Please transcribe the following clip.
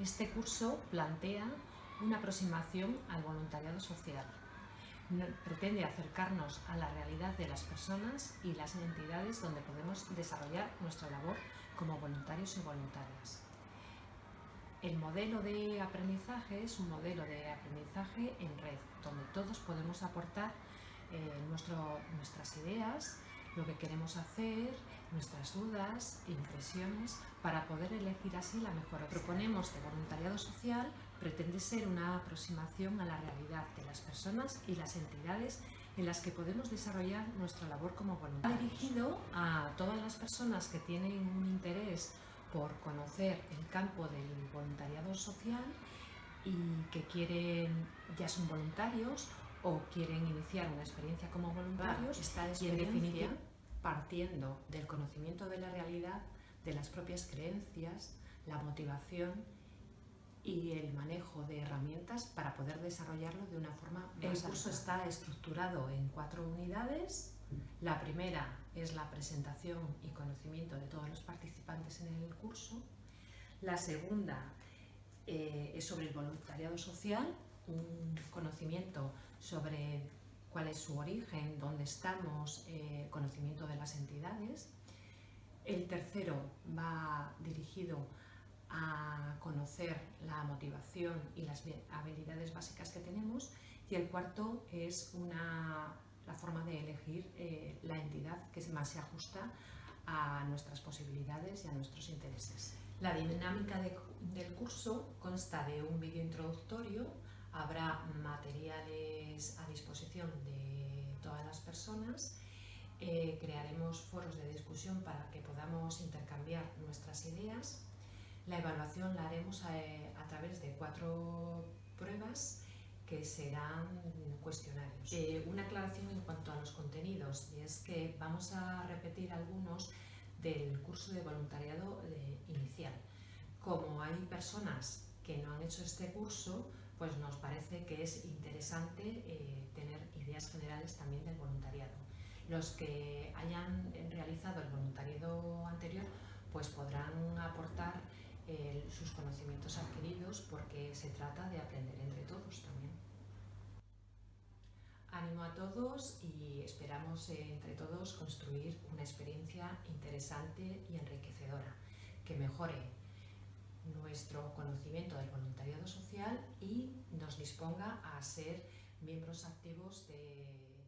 Este curso plantea una aproximación al voluntariado social. Pretende acercarnos a la realidad de las personas y las entidades donde podemos desarrollar nuestra labor como voluntarios y voluntarias. El modelo de aprendizaje es un modelo de aprendizaje en red, donde todos podemos aportar eh, nuestras ideas, lo que queremos hacer, nuestras dudas, impresiones, para poder elegir así la mejor opción. Proponemos de voluntariado social pretende ser una aproximación a la realidad de las personas y las entidades en las que podemos desarrollar nuestra labor como voluntarios. Dirigido a todas las personas que tienen un interés por conocer el campo del voluntariado social y que quieren, ya son voluntarios o quieren iniciar una experiencia como voluntarios esta y en definitiva partiendo del conocimiento de la realidad, de las propias creencias, la motivación y el manejo de herramientas para poder desarrollarlo de una forma más El curso está estructurado en cuatro unidades. La primera es la presentación y conocimiento de todos los participantes en el curso. La segunda eh, es sobre el voluntariado social, un conocimiento sobre cuál es su origen, dónde estamos, eh, conocimiento de las entidades. El tercero va dirigido a conocer la motivación y las habilidades básicas que tenemos y el cuarto es una, la forma de elegir eh, la entidad que más se ajusta a nuestras posibilidades y a nuestros intereses. La dinámica del curso consta de un vídeo introductorio Habrá materiales a disposición de todas las personas. Eh, crearemos foros de discusión para que podamos intercambiar nuestras ideas. La evaluación la haremos a, través de cuatro pruebas que serán cuestionarios. Eh, una aclaración en cuanto a los contenidos y es que vamos a repetir algunos del curso de voluntariado eh, inicial. Como hay personas que no han hecho este curso, pues nos parece que es interesante eh, tener ideas generales también del voluntariado. Los que hayan realizado el voluntariado anterior pues podrán aportar eh, sus conocimientos adquiridos porque se trata de aprender entre todos también. Ánimo a todos y esperamos eh, entre todos construir una experiencia interesante y enriquecedora que mejore nuestro conocimiento del voluntariado social y nos disponga a ser miembros activos de